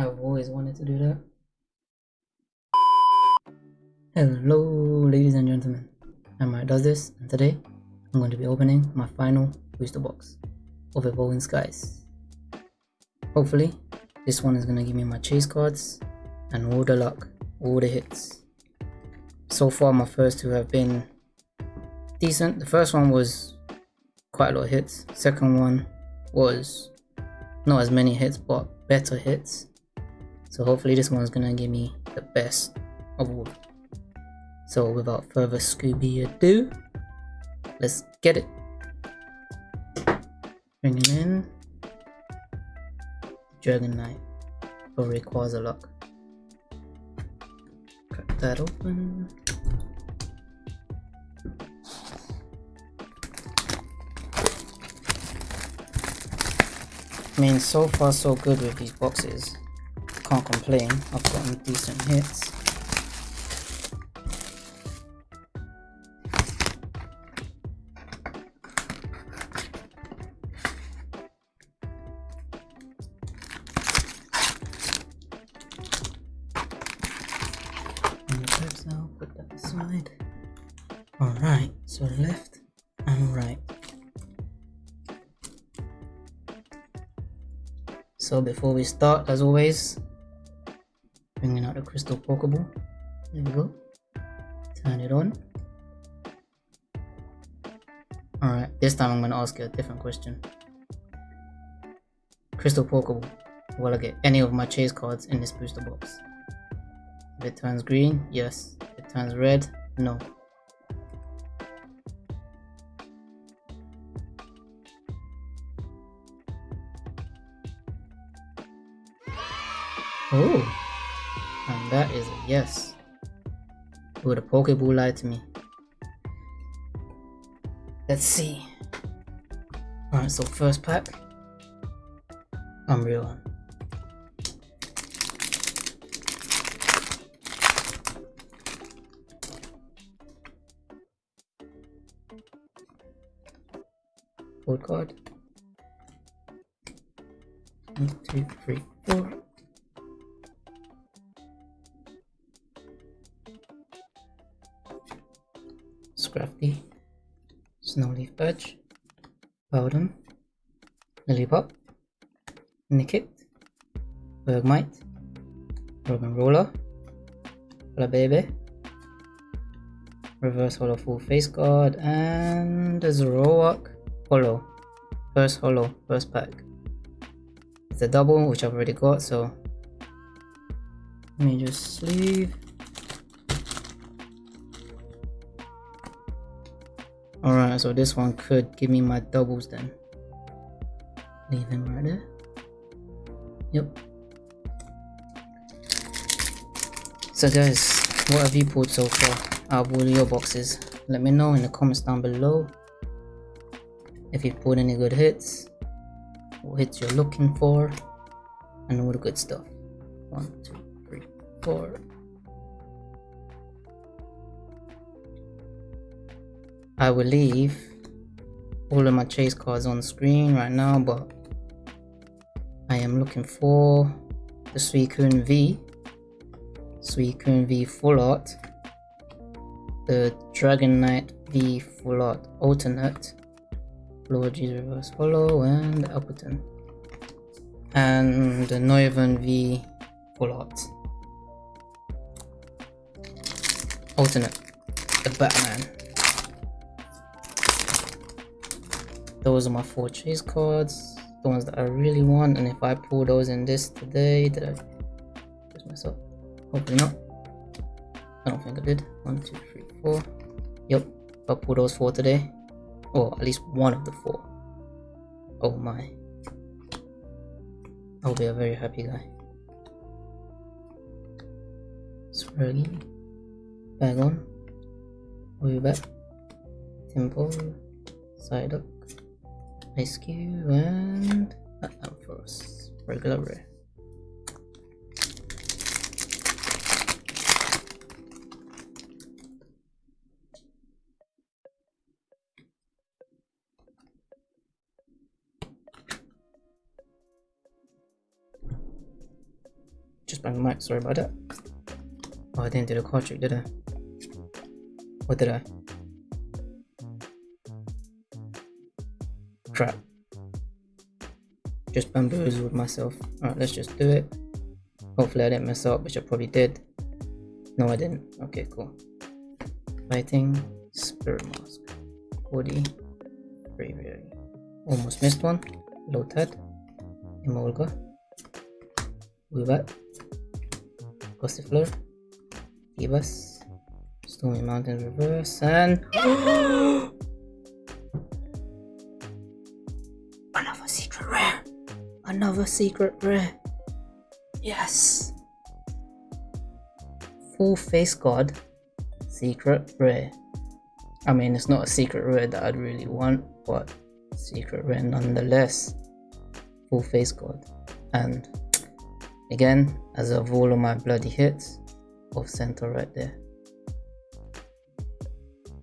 I've always wanted to do that. Hello, ladies and gentlemen. I'm Mike Does This, and today I'm going to be opening my final booster box of Evolving Skies. Hopefully, this one is going to give me my chase cards and all the luck, all the hits. So far, my first two have been decent. The first one was quite a lot of hits. Second one was not as many hits, but better hits. So hopefully this one's gonna give me the best of all. So without further Scooby ado, let's get it. Bringing in Dragonite for Rayquaza luck. Crack that open. I mean, so far so good with these boxes. Can't complain. I've gotten decent hits. aside. Alright, so left and right. So before we start, as always, the crystal pokeball. There we go. Turn it on. Alright, this time I'm going to ask you a different question. Crystal pokeball. Will I get any of my chase cards in this booster box? If it turns green, yes. If it turns red, no. Pokeball lied to me. Let's see. Alright, so first pack. Umbreon. Code card. One, two, three, four. Snowleaf Badge, Bowden, Lillipup, Nickit, Bergmite, Robin Roller, Baby, Reverse Hollow Full Face Guard, and a Zoroark Hollow. First Hollow, first pack. It's a double, which I've already got, so let me just sleeve So this one could give me my doubles then. Leave him right there. Yep. So guys, what have you pulled so far out of all your boxes? Let me know in the comments down below. If you've pulled any good hits, what hits you're looking for, and all the good stuff. One, two, three, four. I will leave all of my chase cards on screen right now, but I am looking for the Suicune V, Suicune V Full Art, the Dragonite V Full Art Alternate, Luigi's Reverse Hollow, and Appleton, and the Noivern V Full Art. Alternate, the Batman. Those are my four chase cards the ones that i really want and if i pull those in this today did i just myself? Hopefully not. I don't think i did. One two three four. Yep i pull those four today or at least one of the four. Oh my. I'll be a very happy guy. Scraggy bag on. Way back. Temple. Side up Cube and uh, Ampharos. Regular rare. just banged the mic, sorry about that. Oh, I didn't do the card trick, did I? What did I? Crap. Just bamboozled myself. Alright, let's just do it. Hopefully I didn't mess up, which I probably did. No, I didn't. Okay, cool. Fighting, Spirit Mask, Woody, Braviary. Almost missed one. Lotad, Emolga, Webat, Gossifleur, Givas, Stormy Mountain Reverse, and Another secret rare. Yes. Full face guard. Secret rare. I mean, it's not a secret rare that I'd really want, but secret rare nonetheless. Full face guard. And again, as of all of my bloody hits, off center right there.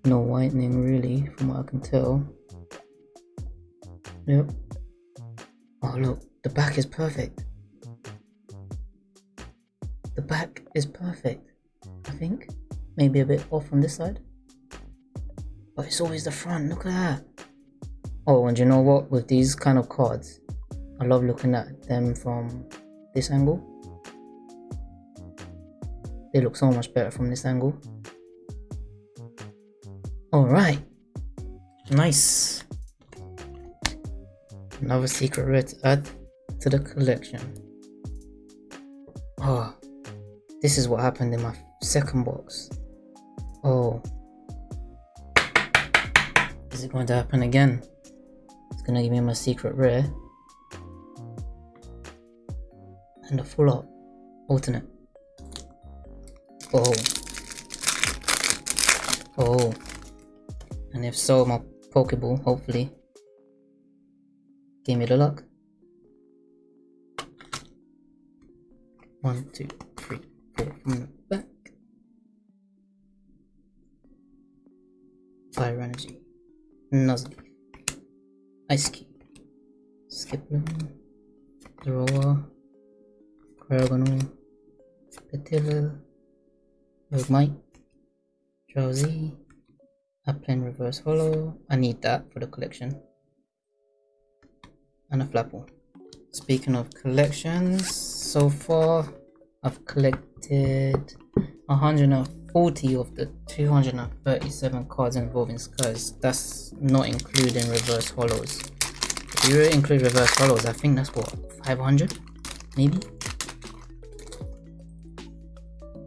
No whitening really, from what I can tell. Yep. Oh look, the back is perfect. The back is perfect, I think. Maybe a bit off on this side. But it's always the front, look at that. Oh, and you know what? With these kind of cards, I love looking at them from this angle. They look so much better from this angle. Alright. Nice. Another secret red to add to the collection. Oh, this is what happened in my second box. Oh. Is it going to happen again? It's going to give me my secret rare. And a full art. Alternate. Oh. Oh. And if so, my Pokeball, hopefully. Give me the luck. One, two, three, four from the back. Fire Energy. Nuzleaf. Ice Key. Skiploom. Zorua. Cryogonal. Petilil. Magmite. Drowzee. Upland Reverse Hollow. I need that for the collection. And a Flapple. Speaking of collections, so far I've collected 140 of the 237 cards Evolving Skies. That's not including reverse hollows. If you include reverse hollows, I think that's what 500 maybe.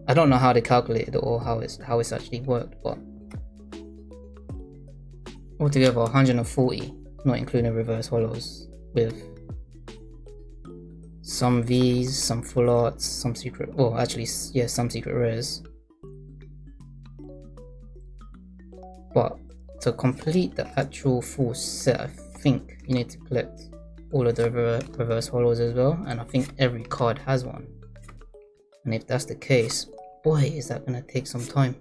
I don't know how they calculated it or how it's how it's actually worked, but altogether 140, not including reverse hollows, with some V's, some full arts, some secret, well actually yeah, some secret rares. But to complete the actual full set, I think you need to collect all of the reverse hollows as well, and I think every card has one. And if that's the case, boy is that gonna take some time.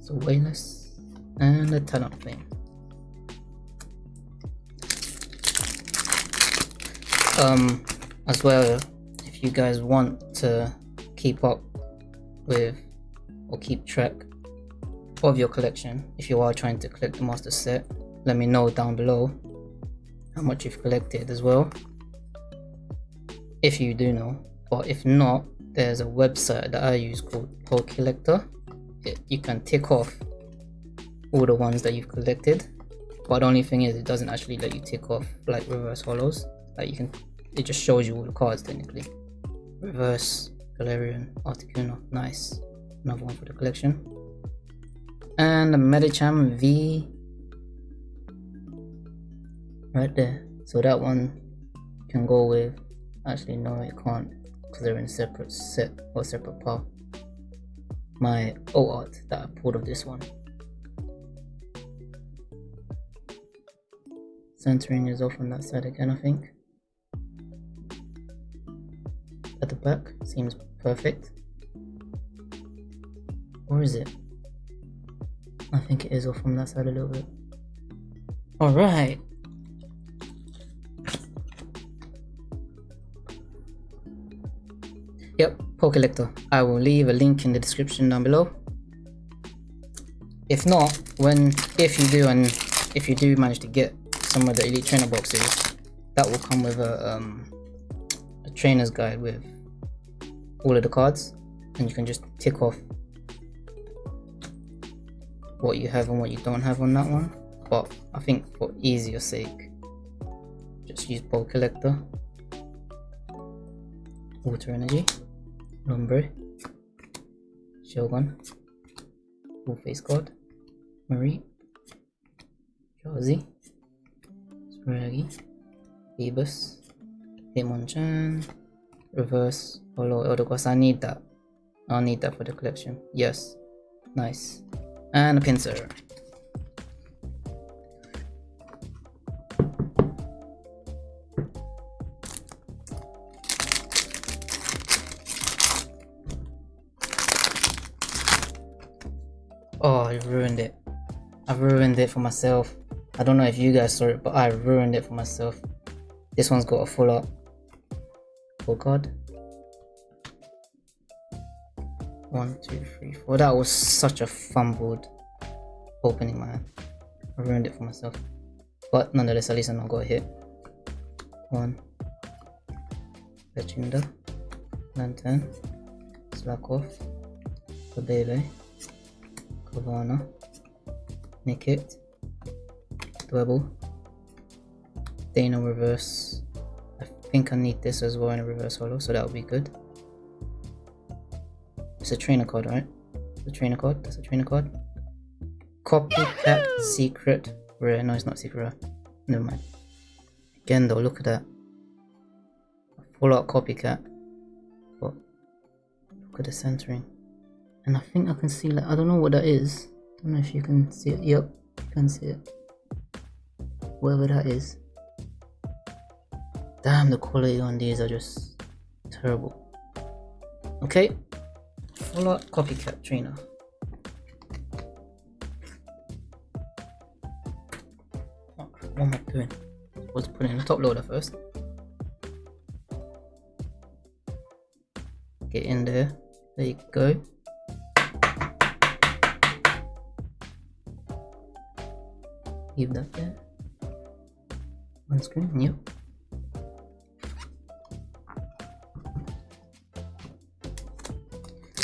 So Wayless and the a Talonflame. Um as well if you guys want to keep up with or keep track of your collection if you are trying to collect the master set let me know down below how much you've collected as well. If you do know but if not there's a website that I use called Pokellector it, you can tick off all the ones that you've collected but the only thing is it doesn't actually let you tick off like reverse hollows like you can it just shows you all the cards technically. Reverse galarian articuno nice. Another one for the collection. And a medicham v. Right there. So that one can go with actually no it can't because they're in separate set or separate path. My o art that i pulled of this one. Centering is off on that side again i think back seems perfect. Or is it? I think it is off from that side a little bit. Alright. Yep, Pokellector. I will leave a link in the description down below. If not, when if you do and if you do manage to get some of the elite trainer boxes, that will come with a um, a trainer's guide with all of the cards, and you can just tick off what you have and what you don't have on that one. But I think for easier sake, just use ball collector. Water Energy. Lumbre, Shogun, Full Face Guard, Marie, Josie, Scraggy, Phoebus, Hitmonchan, Reverse, Holo, Eldegoss. I need that. I'll need that for the collection. Yes. Nice. And a Pinsir. Oh, I ruined it. I ruined it for myself. I don't know if you guys saw it, but I ruined it for myself. This one's got a full up. God. One, two, three, four. That was such a fumbled opening, man. I ruined it for myself. But nonetheless, at least I I got hit. One. Pechinda. Lantern. Slack off. The baby. Havana, Nickit, Dwebble, Dana reverse. I think I need this as well in a reverse holo, so that would be good. It's a trainer card, right? The trainer card, that's a trainer card. Copycat secret rare. No, it's not secret rare. Never mind. Again though, look at that. Full out copycat. But look at the centering and I think I can see like I don't know what that is I don't know if you can see it yep you can see it whatever that is damn the quality on these are just terrible okay full copycat trainer what am I doing? Let's in the top loader first. Get in there. There you go. Leave that there. On screen, yep.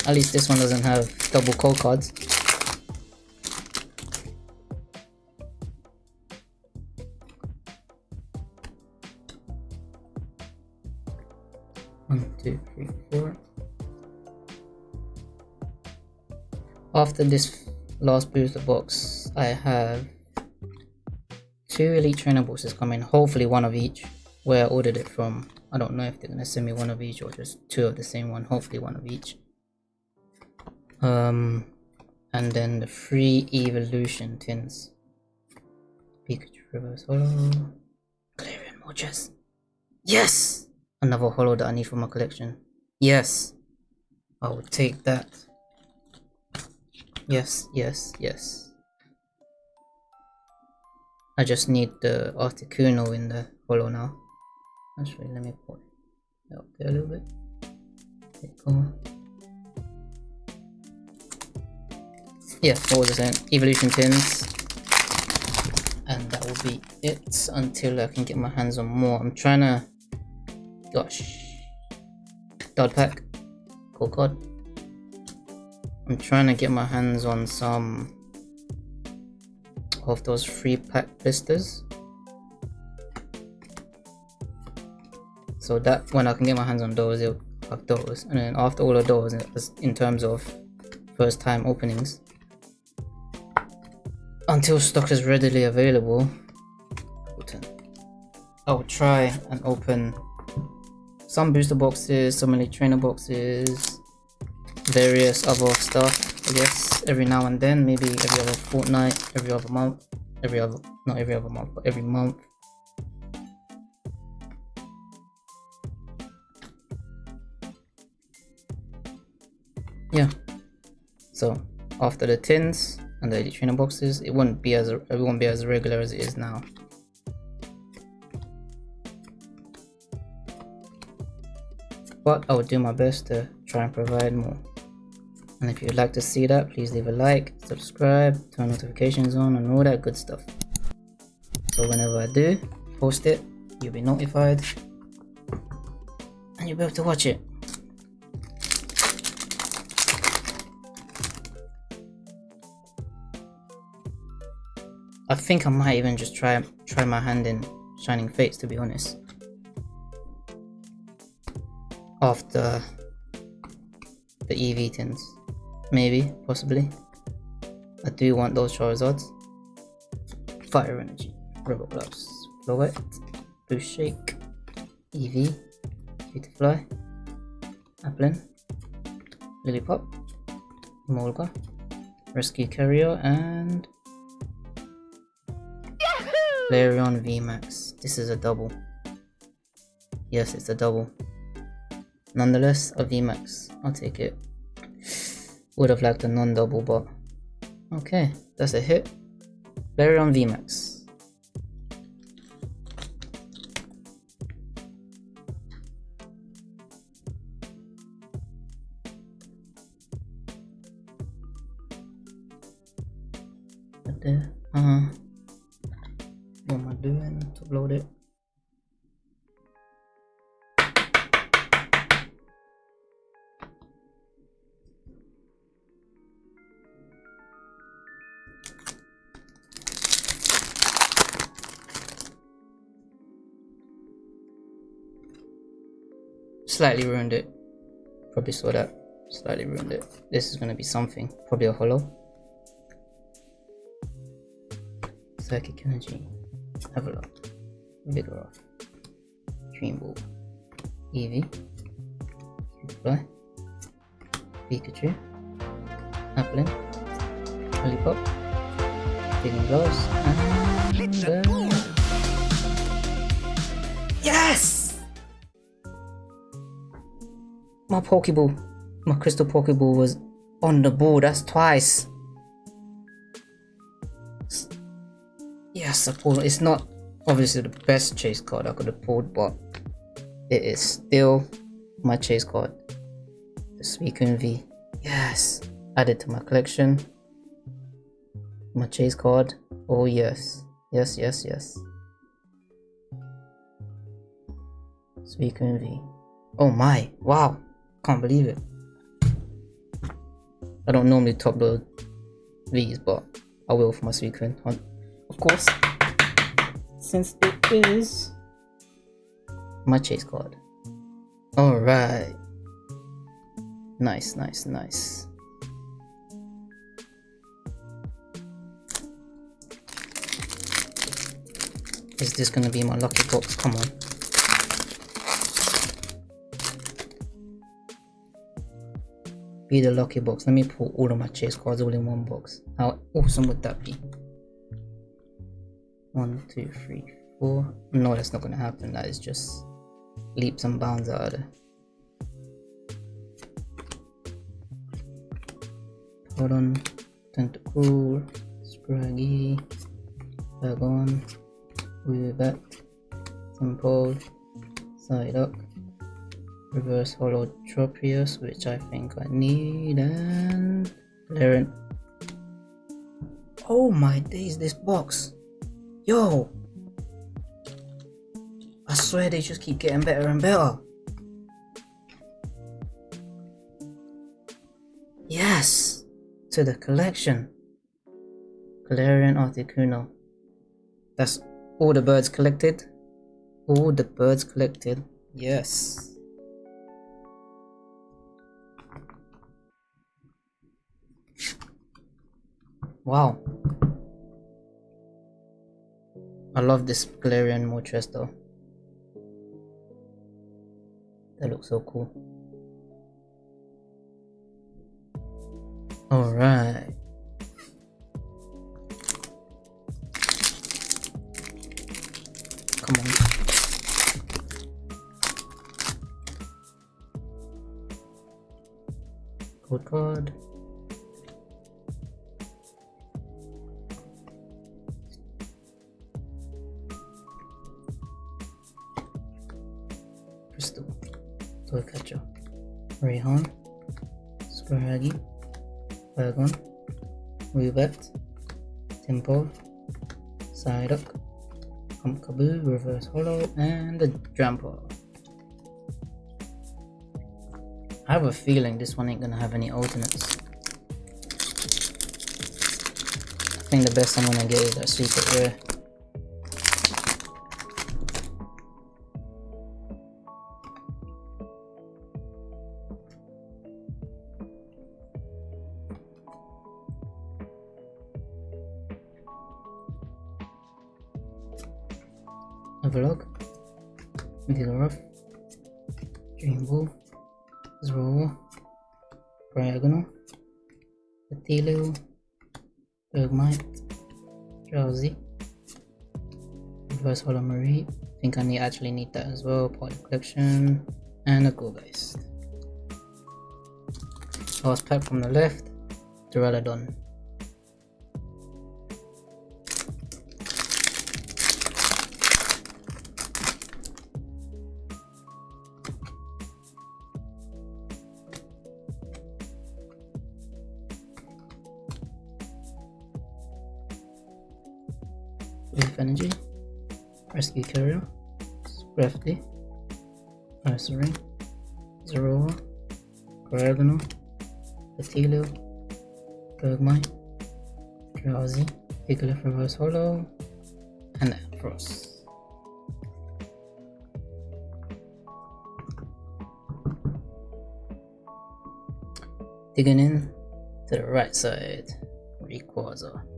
At least this one doesn't have double call cards. One, two, three, four. After this last booster box, I have two elite trainer boxes coming hopefully one of each where i ordered it from i don't know if they're gonna send me one of each or just two of the same one hopefully one of each um and then the free evolution tins pikachu reverse holo. Galarian Moltres yes! Another holo that i need for my collection. Yes. I will take that. Yes yes yes. I just need the Articuno in the holo now. Actually, let me put it up there a little bit. There Yeah, what was I saying? Evolution tins. And that will be it until I can get my hands on more. I'm trying to... Gosh. Dot pack. Cool card. I'm trying to get my hands on some of those free pack blisters so that when I can get my hands on those it'll have those and then after all of those in terms of first time openings until stock is readily available I will oh, try and open some booster boxes, some elite trainer boxes, various other stuff I guess every now and then, maybe every other fortnight, every other month, every other, not every other month, but every month. Yeah. So after the tins and the trainer boxes, it won't be as it won't be as regular as it is now. but I will do my best to try and provide more. And if you'd like to see that, please leave a like, subscribe, turn notifications on and all that good stuff. So whenever I do post it, you'll be notified and you'll be able to watch it. I think I might even just try try my hand in Shining Fates to be honest. After the EV tins. Maybe, possibly. I do want those Charizards. Fire Energy, Rubber Gloves, Floette, Boost Shake, EV, Beautifly, Applin, Lillipup, Molga, Rescue Carrier, and Flareon VMAX. This is a double. Yes, it's a double. Nonetheless, a VMAX. I'll take it. Would have liked a non-double, but okay, that's a hit. Flareon VMAX. Slightly ruined it probably saw that slightly ruined it this is going to be something probably a hollow psychic energy have a look. Vigoroth. Dream Ball. Eevee. Cutiefly. Pikachu. Applin. Lollipop. Digging Gloves. And... Uh... Yes! My Pokeball. My Crystal Pokeball was on the board. That's twice. Yes, I pulled. It's not obviously the best chase card I could have pulled, but it is still my chase card. The Suicune V. Yes, added to my collection. My chase card. Oh yes, yes, yes, yes. Suicune V. Oh my! Wow! Can't believe it. I don't normally top load these, but I will for my Suicune of course, since it is my chase card. Alright. Nice, nice, nice. Is this gonna be my lucky box? Come on. Be the lucky box. Let me pull all of my chase cards all in one box. How awesome would that be? One, two, three, four. No, that's not gonna happen. That is just leaps and bounds out of there. Hold on. Tentacool, Scraggy, Bagon, Weavet, Simple, Psyduck, Reverse Hollow Tropius, which I think I need, and Laren. Oh my days, this box! Yo! I swear they just keep getting better and better. Yes! To the collection. Galarian Articuno. That's all the birds collected. All the birds collected. Yes. Wow. I love this Galarian Moltres though. That looks so cool. Alright. Come on. Code card. Crystal catcher Raihan, Scraggy, Bergon, Rubet, Tempo, Psyduck, Pumpkaboo, Reverse Hollow, and the Drampa. I have a feeling this one ain't gonna have any alternates. I think the best I'm gonna get is that secret rare. Actually need that as well. Poly Collection, and a Gourgeist. Last pack from the left, Duraludon. Leaf Energy, Rescue Carrier, Scrafty, Nursery, Zorua, Diagonal, Patilio, Bergmite, Drowzee, Piglet Reverse Hollow, and Frost. Digging in to the right side, Rayquaza.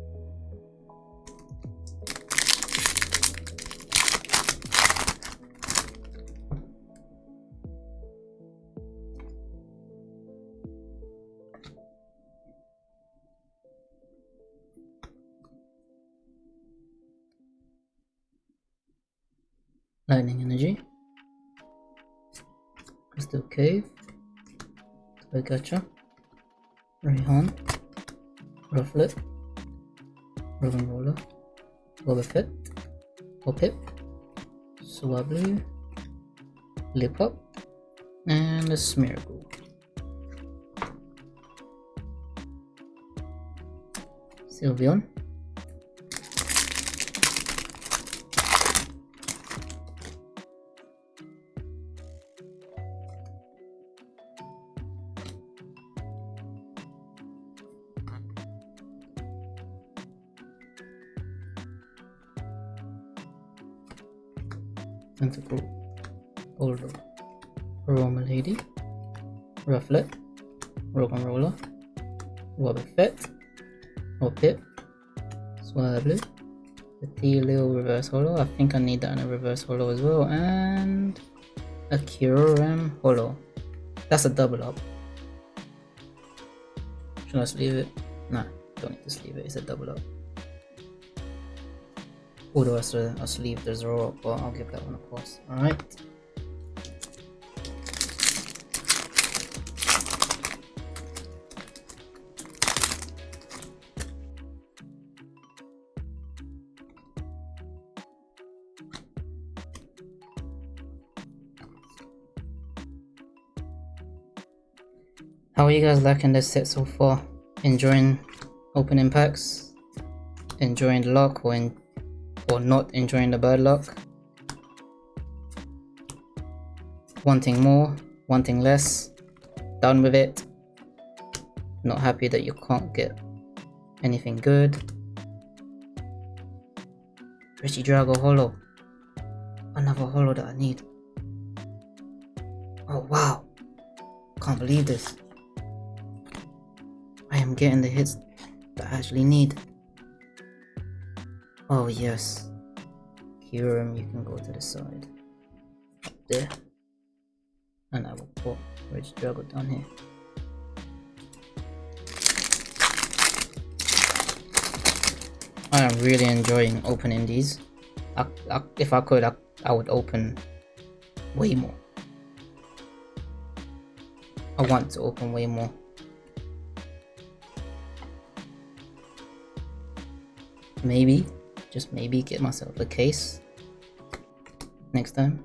Cave, Toygacha, Raihan, Rufflet, Rogan Roller, Wobbuffet, Hoppip, Swablu, Lip Up, and a Smeargle. Sylveon, Wobbuffet, Hoppip, oh, Swablu, the T-Lil Reverse holo. I think I need that in a Reverse holo as well, and a Kyurem holo. That's a double up. Should I sleeve it? Nah, don't need to sleeve it, it's a double up. Although I still I'll sleeve the zero, but I'll give that one a pause. Alright. How are you guys liking this set so far? Enjoying opening packs? Enjoying the luck or in or not enjoying the bird luck? Wanting more? Wanting less? Done with it? Not happy that you can't get anything good? Regidrago Hollow. Another hollow that I need. Oh wow. Can't believe this. Getting the hits that I actually need. Oh yes. Kyurem, um, you can go to the side. Up there. And I will put Regidrago down here. I am really enjoying opening these. I, I, if I could, I, I would open way more. I want to open way more. maybe, just maybe get myself a case next time.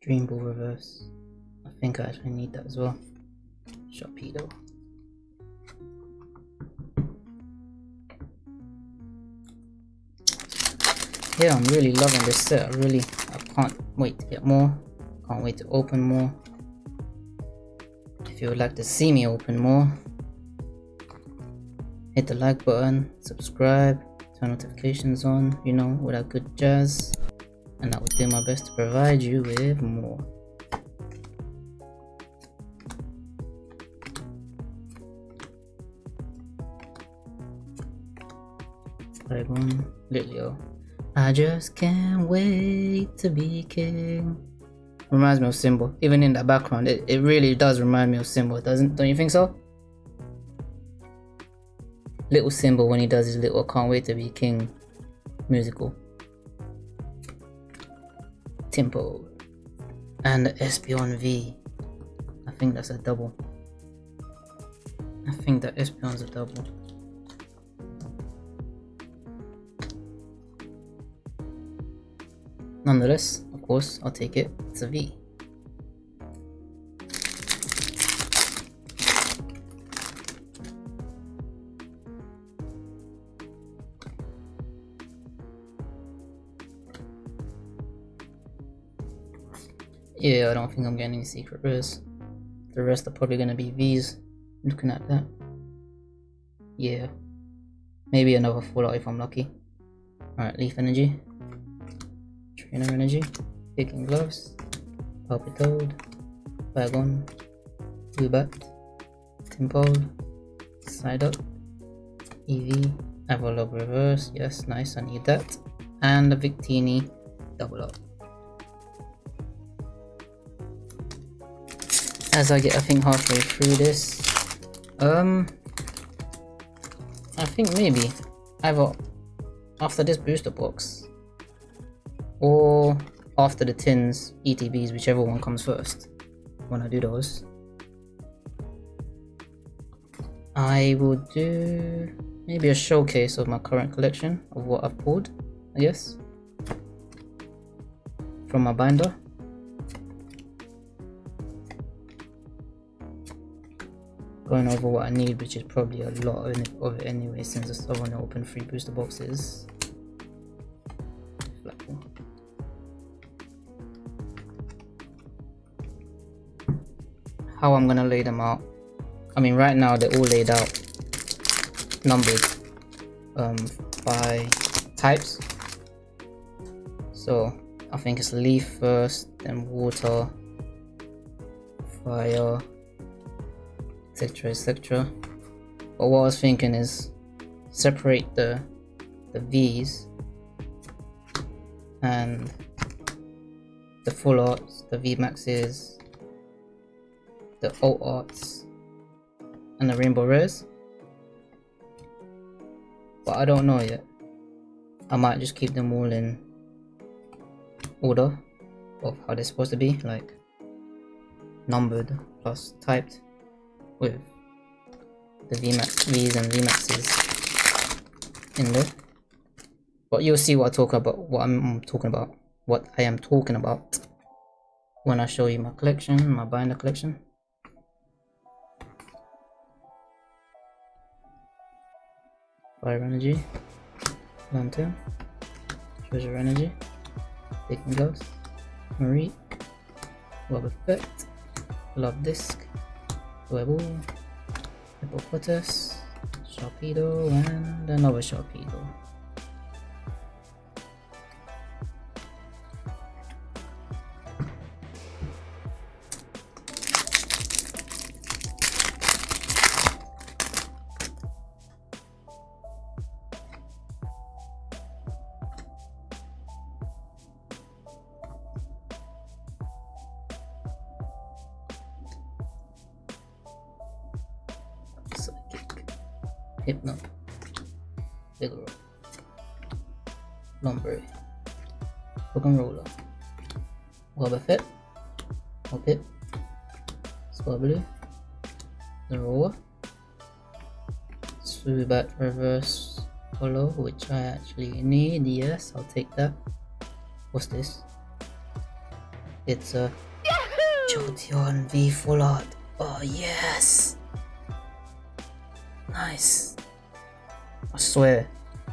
Dream Ball Reverse. I think I actually need that as well. Sharpedo. Yeah, I'm really loving this set. I really, I can't wait to get more. Can't wait to open more. If you would like to see me open more, hit the like button, subscribe, turn notifications on, you know, with that good jazz. And I will do my best to provide you with more. Dragon, Lilio. I just can't wait to be king. Reminds me of Simba. Even in the background, it, it really does remind me of Simba, doesn't don't you think so? Little Simba when he does his little can't wait to be king musical. Tempo. And the Espeon V. I think that's a double. I think that Espeon's a double. Nonetheless, of course, I'll take it. It's a V. Yeah, I don't think I'm getting any secret rares. The rest are probably gonna be V's. Looking at that. Yeah. Maybe another Fallout if I'm lucky. Alright, Leaf Energy. Trainer Energy, Kicking Gloves, Palpitoad, Wagon, Zubat, Temple, Psyduck, EV, Avalok Reverse, yes, nice, I need that, and the Victini Double Up. As I get, I think, halfway through this, um, I think maybe I either after this booster box, or after the tins ETBs, whichever one comes first when I do those. I will do maybe a showcase of my current collection of what I've pulled, I guess, from my binder. Going over what I need, which is probably a lot of it anyway, since I still want to open three booster boxes. How I'm gonna lay them out. I mean, right now they're all laid out, numbered um, by types. So I think it's leaf first, then water, fire, etc. etc. But what I was thinking is separate the the V's and the full arts, the V maxes, the alt arts and the rainbow rares but I don't know yet. I might just keep them all in order of how they're supposed to be like numbered plus typed with the VMAX V's and VMAXs in there. But you'll see what I talk about what I'm talking about what I am talking about when I show you my collection my binder collection Fire Energy, Lantern, Treasure Energy, Taking Ghost, Marie, Web Effect, Love Disc, Webull, Hippopotas, Sharpedo, and another Sharpedo. Hoppip, Swablu, Zorua, Zubat Reverse Holo, which I actually need, yes, I'll take that. What's this? it's a Jolteon V Full Art. Oh yes! Nice. I swear,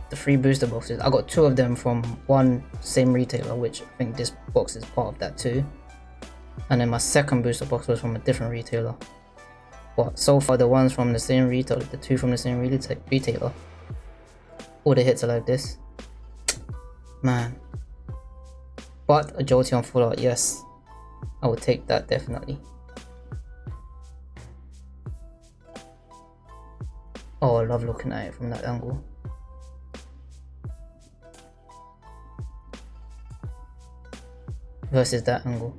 the free booster boxes, I got two of them from one same retailer, which I think this box is part of that too. And then my second booster box was from a different retailer. But so far the ones from the same retailer, the two from the same retailer, all the hits are like this. Man. But a Jolteon full art, yes. I would take that definitely. Oh, I love looking at it from that angle. Versus that angle.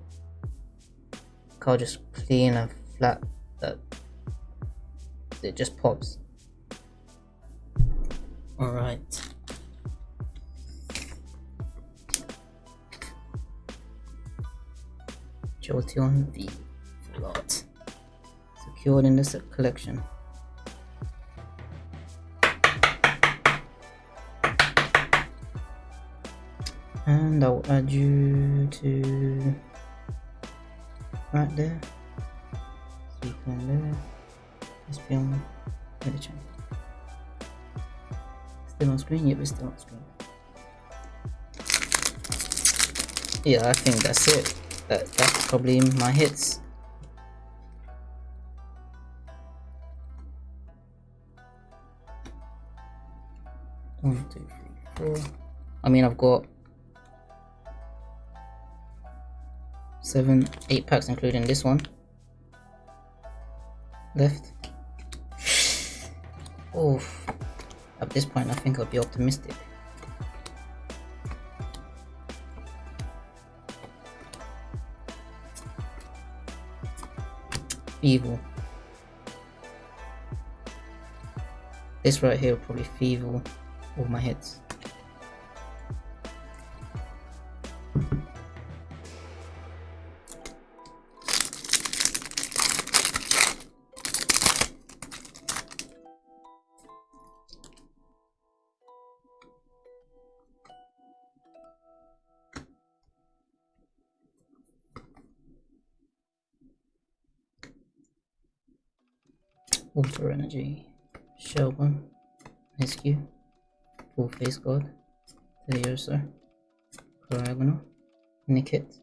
Car just clean and flat that it just pops. Alright. Jolteon V art. Secured in this collection. And I'll add you to right there. So you can there. Just be on the channel. Still on screen? Yep, still on screen. Yeah, I think that's it. That, that's probably my hits. One, two, three, four. I mean, I've got seven, eight packs, including this one left. Oh, at this point, I think I'll be optimistic. Evil. This right here will probably feeble all my hits. Water Energy, Shelburne, Rescue, Full Face Guard, Teddiursa, Diagonal, Nickit,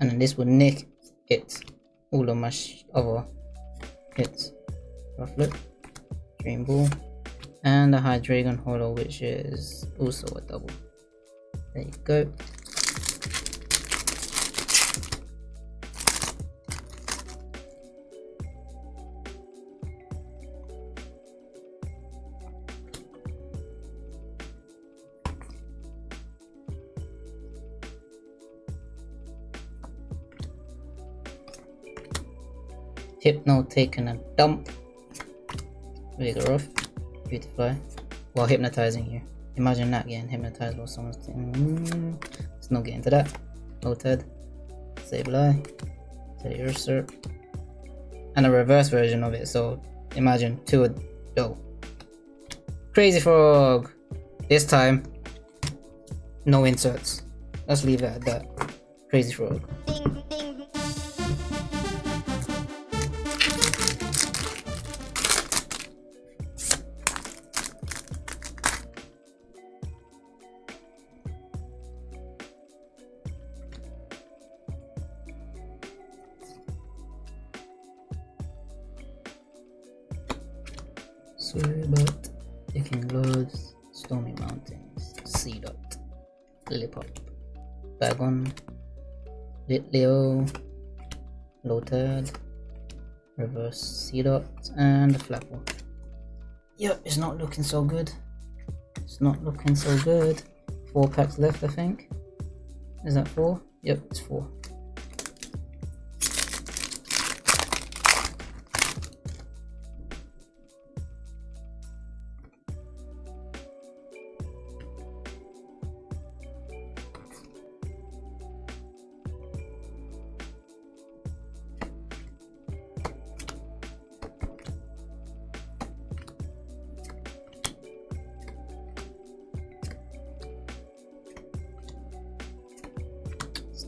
and then this will nick it, all of my other hits. Rufflet, Dream Ball, and the Hydreigon Holo, which is also a double. There you go. Hypno taking a dump. Vigoroth. Beautifly. While hypnotizing you. Imagine not getting hypnotized while someone's. Mm, let's not get into that. Lotad. Sableye. Teddiursa. And a reverse version of it, so imagine two of. Crazy Frog! This time, no inserts. Let's leave it at that. Crazy Frog. Lotad, reverse Seedot, and Flapple. Yep, it's not looking so good. It's not looking so good. Four packs left, I think. Is that four? Yep, it's four.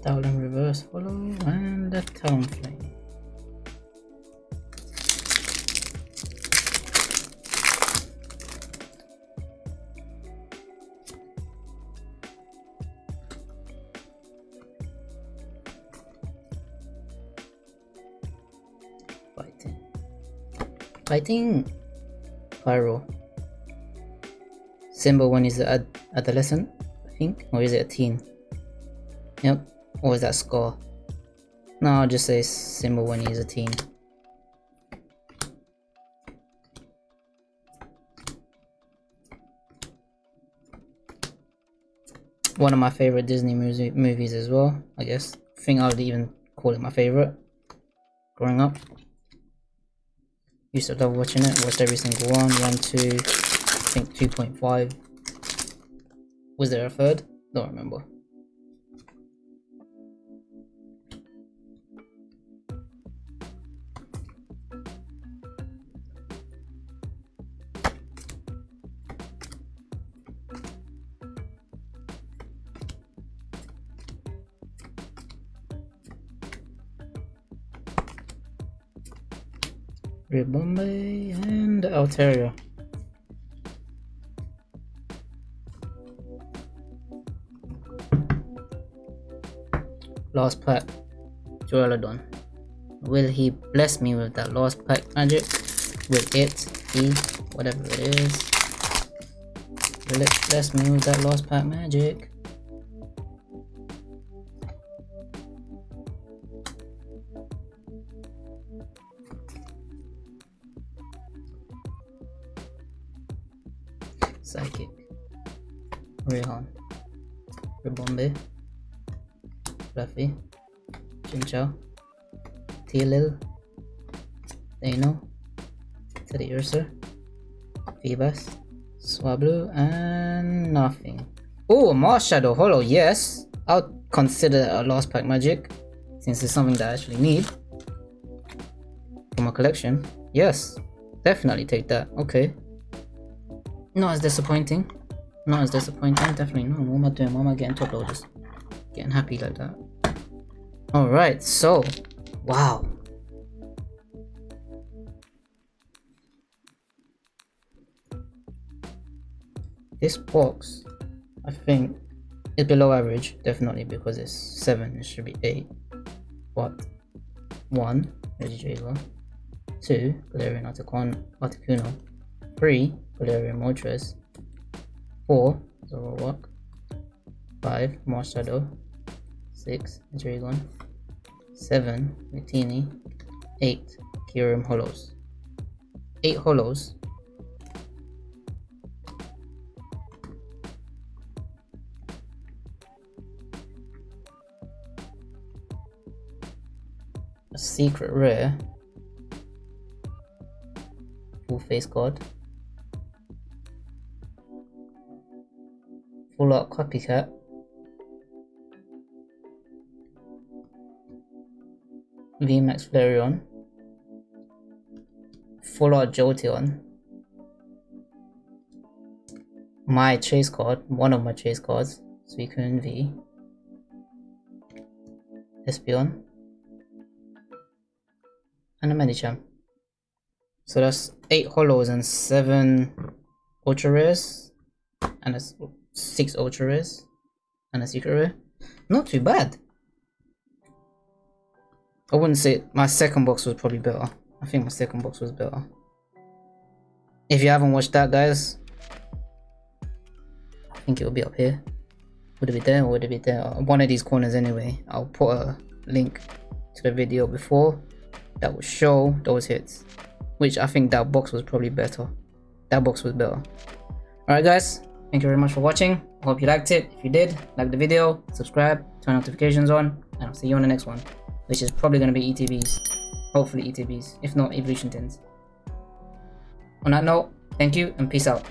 Stoutland reverse follow and the Talonflame. Fighting. Fighting! Pyroar. Simba one is ad adolescent, I think, or is it a teen? Yep, or is that score? No, I'll just say Simba when he's a teen. One of my favorite Disney movie movies as well, I guess. I think I would even call it my favorite growing up. Used to love watching it, watched every single one, one, two, I think 2.5. Was there a third? Don't remember. Bombay and Altaria. Lost pack, Duraludon. Will he bless me with that lost pack magic? Will it, he, whatever it is. Will it bless me with that lost pack magic? Petilil, Dano, Teddiursa, Phoebus, Swablu, and nothing. Oh, Marshadow hollow. yes! I'll consider a lost pack magic, since it's something that I actually need for my collection. Yes, definitely take that. Okay. Not as disappointing. Not as disappointing, definitely not. What am I doing? Why am I getting top loaders? Getting happy like that. Alright, so wow. This box I think is below average, definitely because it's seven, it should be eight. But one, Regidrago, two, Galarian Articuno, three, Galarian Moltres, 4 Zoroark, 5 Marshadow, 6 Dragon, 7 Mitini, 8 Kyurem Hollows. 8 Hollows. A secret rare. Full face card. Full Art Copycat. VMAX Flareon. Full Art Jolteon. My chase card, one of my chase cards, Suicune V. Espeon. And a Medicham. So that's 8 holos and 7 ultra rares. And a six ultra rares and a secret rare. Not too bad. I wouldn't say my second box was probably better. I think my second box was better. If you haven't watched that, guys, I think it'll be up here. Would it be there or would it be there? One of these corners anyway. I'll put a link to the video before that will show those hits. Which I think that box was probably better. That box was better. Alright guys, Thank you very much for watching. Hope you liked it. If you did, like the video, subscribe, turn notifications on, and I'll see you on the next one, which is probably going to be ETBs. Hopefully ETBs, if not Evolution Tins. On that note, thank you and peace out.